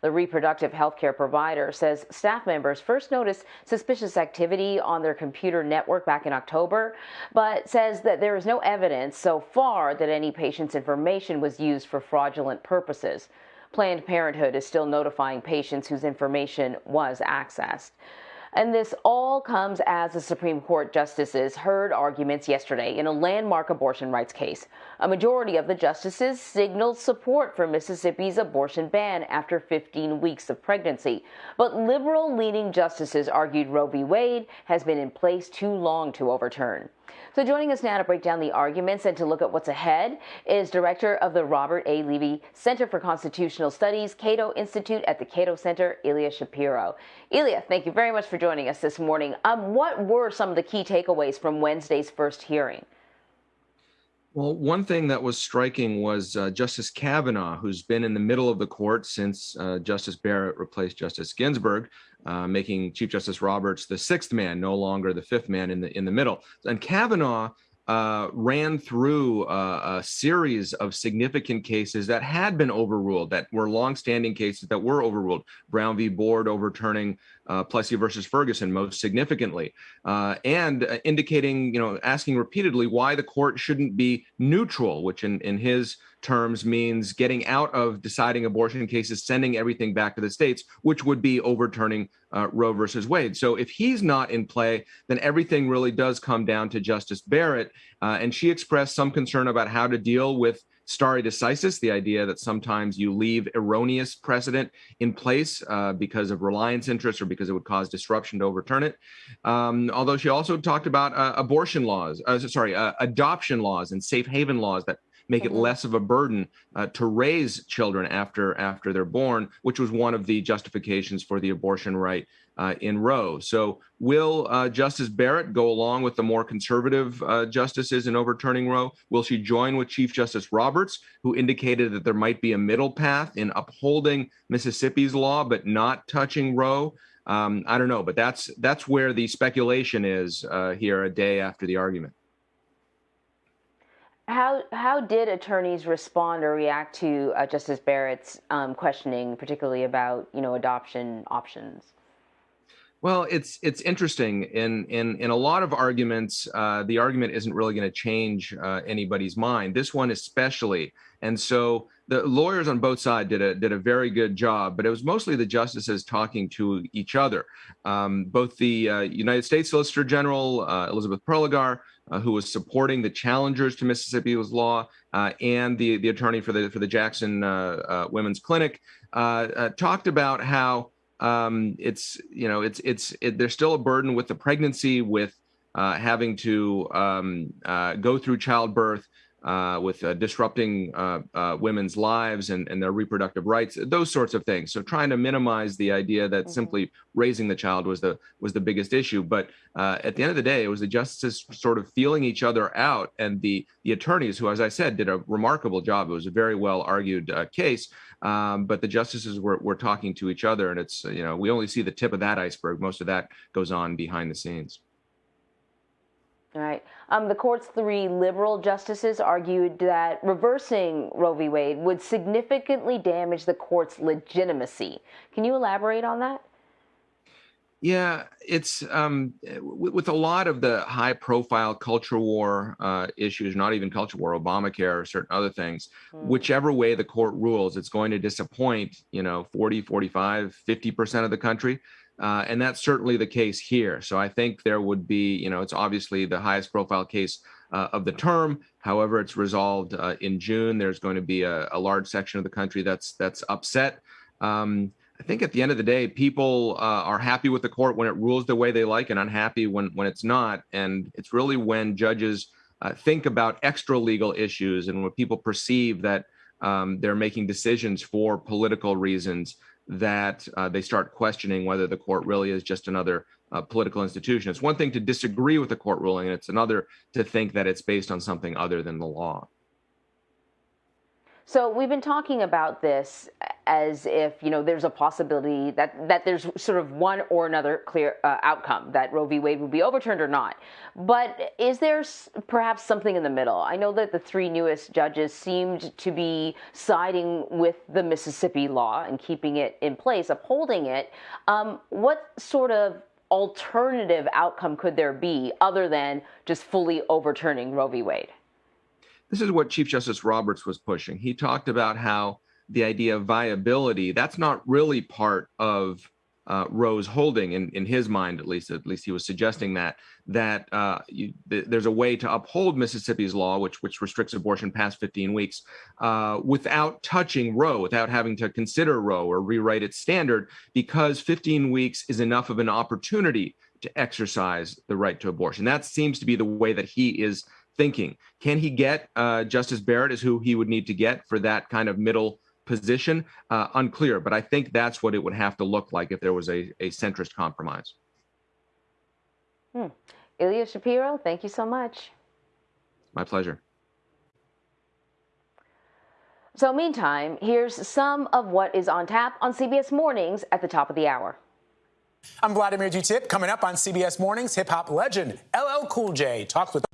The reproductive health care provider says staff members first noticed suspicious activity on their computer network back in October, but says that there is no evidence so far that any patient's information was used for fraudulent purposes. Planned Parenthood is still notifying patients whose information was accessed. And this all comes as the Supreme Court justices heard arguments yesterday in a landmark abortion rights case. A majority of the justices signaled support for Mississippi's abortion ban after 15 weeks of pregnancy. But liberal leaning justices argued Roe v. Wade has been in place too long to overturn. So joining us now to break down the arguments and to look at what's ahead is director of the Robert A. Levy Center for Constitutional Studies, Cato Institute at the Cato Center, Ilya Shapiro. Ilya, thank you very much for joining us this morning. Um, what were some of the key takeaways from Wednesday's first hearing? Well, one thing that was striking was uh, Justice Kavanaugh, who's been in the middle of the court since uh, Justice Barrett replaced Justice Ginsburg, uh, making Chief Justice Roberts the sixth man, no longer the fifth man in the in the middle. And Kavanaugh uh, ran through a, a, series of significant cases that had been overruled, that were longstanding cases that were overruled. Brown v. Board overturning uh, Plessy versus Ferguson most significantly, uh, and uh, indicating, you know, asking repeatedly why the court shouldn't be neutral, which in, in his terms means getting out of deciding abortion cases, sending everything back to the states, which would be overturning uh, Roe versus Wade. So if he's not in play, then everything really does come down to Justice Barrett. Uh, and she expressed some concern about how to deal with stare decisis, the idea that sometimes you leave erroneous precedent in place uh, because of reliance interests or because it would cause disruption to overturn it. Um, although she also talked about uh, abortion laws, uh, sorry, uh, adoption laws and safe haven laws that make it mm-hmm. less of a burden uh, to raise children after after they're born, which was one of the justifications for the abortion right uh, in Roe. So will uh, Justice Barrett go along with the more conservative uh, justices in overturning Roe? Will she join with Chief Justice Roberts, who indicated that there might be a middle path in upholding Mississippi's law but not touching Roe? Um, I don't know, but that's that's where the speculation is uh, here a day after the argument. How how did attorneys respond or react to uh, Justice Barrett's um, questioning, particularly about you know adoption options? Well, it's it's interesting. In in in a lot of arguments, uh, the argument isn't really going to change uh, anybody's mind. This one especially, and so the lawyers on both sides did a did a very good job. But it was mostly the justices talking to each other. Um, both the uh, United States Solicitor General uh, Elizabeth Prelogar uh, who was supporting the challengers to Mississippi's law, uh, and the the attorney for the for the Jackson Women's Clinic talked about how um, it's you know it's it's it, there's still a burden with the pregnancy with uh, having to um, uh, go through childbirth uh, with uh, disrupting uh, uh, women's lives and, and, their reproductive rights, those sorts of things. So trying to minimize the idea that mm-hmm. simply raising the child was the was the biggest issue. But uh, at the end of the day, it was the justices sort of feeling each other out, and the the attorneys, who, as I said, did a remarkable job. It was a very well argued uh, case. Um, but the justices were, were talking to each other, and it's you know we only see the tip of that iceberg. Most of that goes on behind the scenes. All right. Um, the court's three liberal justices argued that reversing Roe v. Wade would significantly damage the court's legitimacy. Can you elaborate on that? Yeah, it's um, with a lot of the high profile culture war uh, issues, not even culture war, Obamacare or certain other things, mm. whichever way the court rules, it's going to disappoint, you know, 40, 45, 50% of the country. Uh, and that's certainly the case here. So I think there would be, you know, it's obviously the highest profile case uh, of the term. However, it's resolved uh, in June. There's going to be a, a, large section of the country that's that's upset. Um, I think at the end of the day, people uh, are happy with the court when it rules the way they like, and unhappy when when it's not. And it's really when judges uh, think about extra legal issues and when people perceive that um, they're making decisions for political reasons that uh, they start questioning whether the court really is just another uh, political institution. It's one thing to disagree with the court ruling, and it's another to think that it's based on something other than the law. So we've been talking about this as if you know there's a possibility that that there's sort of one or another clear uh, outcome that Roe v. Wade would be overturned or not. But is there perhaps something in the middle? I know that the three newest judges seemed to be siding with the Mississippi law and keeping it in place, upholding it. Um, what sort of alternative outcome could there be other than just fully overturning Roe v. Wade? This is what Chief Justice Roberts was pushing. He talked about how the idea of viability, that's not really part of uh, Roe's holding in, in his mind, at least, at least he was suggesting that, that uh, you, th there's a way to uphold Mississippi's law, which, which restricts abortion past 15 weeks, uh, without touching Roe, without having to consider Roe or rewrite its standard, because 15 weeks is enough of an opportunity to exercise the right to abortion. That seems to be the way that he is thinking. Can he get uh, Justice Barrett is who he would need to get for that kind of middle position? Uh, unclear, but I think that's what it would have to look like if there was a, a centrist compromise. Hmm. Ilya Shapiro, thank you so much. My pleasure. So meantime, here's some of what is on tap on CBS Mornings at the top of the hour. I'm Vladimir Duthiers. Coming up on CBS Mornings, hip hop legend LL Cool J talks with.